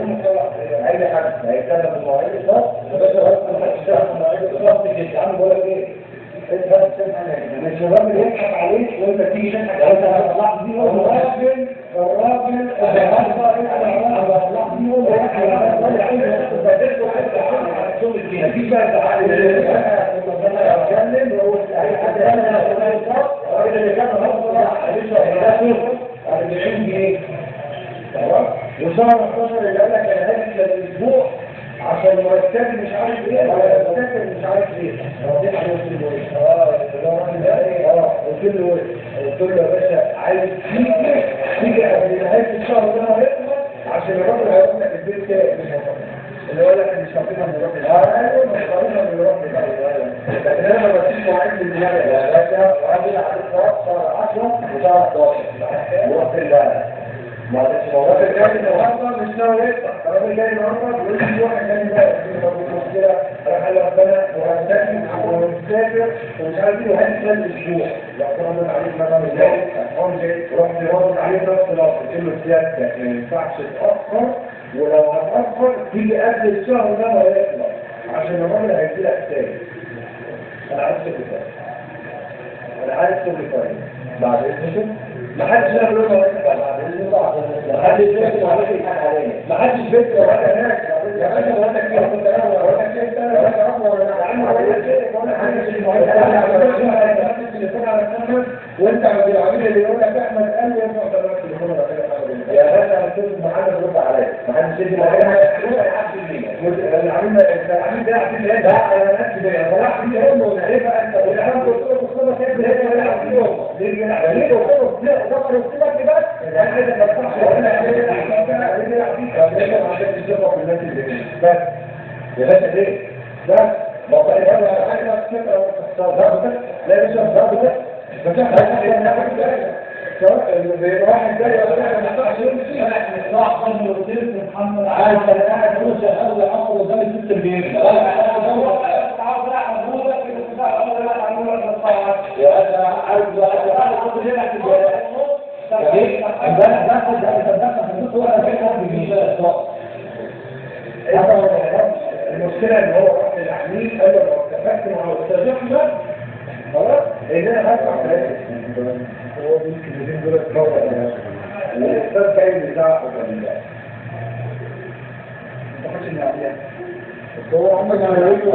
اي حد هيتكلم في المواعيد الخاص بس هو ما هيشتغل في المواعيد الخاص تيجي تعمل بقول لك إيه انت بس الشباب اللي يضحك عليك وانت تيجي تضحك عليك انت هتطلع دي هو الراجل الراجل اللي هيطلع هيطلع دي هو مفيش بقى تعالى اتكلم وهو اي حد الراجل اللي كان مصر عليه 40 جنيه وشهر 11 اللي قال لك أنا هاجي الأسبوع عشان مرتبي مش عارف إيه ولا مرتبي مش عارف إيه. رديت قلت له إيه آه الراجل ده إيه آه قلت له قلت له يا باشا عايز تيجي تيجي قبل نهايه الشهر ده ما يخلص عشان الراجل هيروح لك البيت مش هيخلص اللي يقول لك مش هعطينا من روح آه أيوه مش هعطينا من روح لكن أنا ما بديش مواعيد للدماغ يا باشا وراجل عليك شهر 10 وشهر 11 ورحت الله ما ده الراجل جاي النهارده مش ناوي يطلع الراجل جاي النهارده بيقول لي واحد جاي بقى في مشكله راح ربنا وهنسافر وهنسافر ومش عارف إيه وهنسافر الأسبوع لو رد عليك مثلا جاي هون جاي رحت رد عليه نفس الوقت قلت له سيادتك ما ينفعش تاخر ولو هتاخر تيجي قبل الشهر ده ما يخلص عشان الراجل هيجي لك تاني أنا عايز تاني أنا عايز تاني بعد اذنك ما حدش يعمل له بعد اذنك ما حدش يعمل عليك ما حدش بيت ولا هناك يا باشا ولا كده كنت أنا ولا كده ولا أنا ولا عم ولا كده ولا حاجة وانت العميل اللي يقول لك احمد قال لي ارفع ده التليفون كده يا باشا أنا كنت محمد رد عليا ما حدش يدي معايا العميل العميل ده إيه ده أنا نفسي ده طلعت فيه هم ولا إيه بقى انت ولا أنا قلت له بص أنا كده هيك ولا عارفين ليه كده ليه قلت له لا ده قلت لك كده أنا كده ما ينفعش ولا بس يا باشا ليه بس طيب أنا حاجة كده ضربتك لا مش ضربتك بس إحنا واحد جاي ولا ما ينفعش يمشي راح قبل وزير محمد عايز أنا قاعد فلوس اخذ عقل قدام الست البيت يا أنا عايز أنا كنت هنا في الجوال باخد أنا بدخل في النص وأنا كده بيجي المشكلة ان هو راح للعميل قال له لو اتفقت مع احمد خلاص ان أنا هدفع ثلاثة هو الكلمتين دول اتكرر الاستاذ جاي بتاع بالله ما تاخدش من عليها بس هو عمك أنا يقول له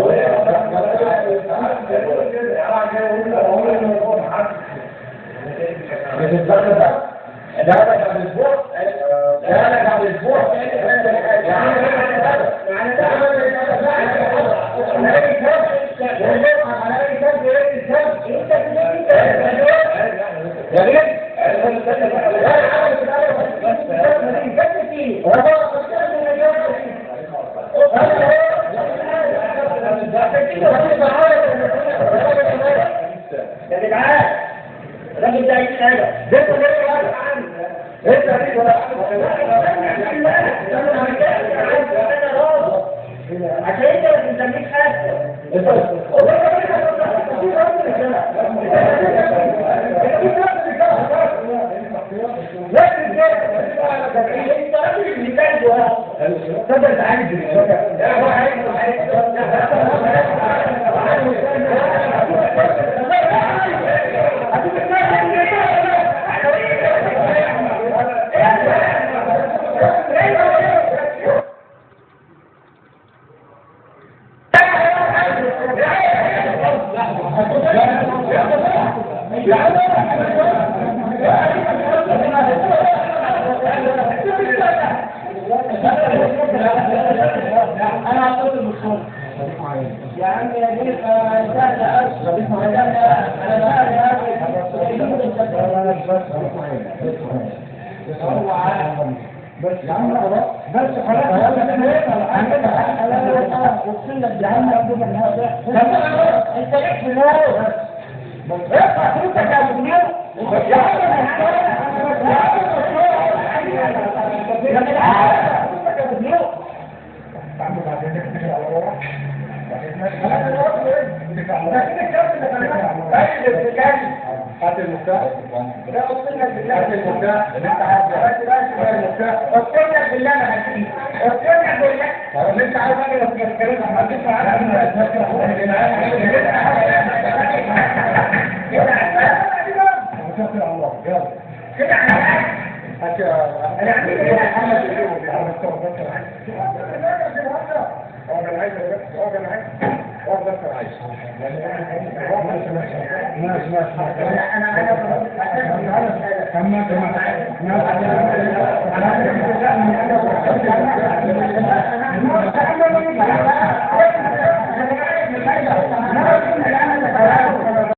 ده أنا بعد أسبوع ده بعد أسبوع يعني ده يا جدعان الراجل ده عايز حاجة ده انت ليه واقف عنه انت ليه عشان انت ما بتسميش حاجة تقدر تعالج أنا يا عم يا جيل سهل اسف أنا بقى بس يا عم بس خلاص اقسم لك يا عم ابو انت ليك فلوس بس ارفع فلوسك يا ابو يا هات المفتاح هات المفتاح اللي انت عايزه هات المفتاح بالله أنا هديك اقسم بالله طب انت عايز أجي بس الكلام ما تسمع عنها توكل على الله يلا كده على هات أنا عندي كده محمد أنا عايز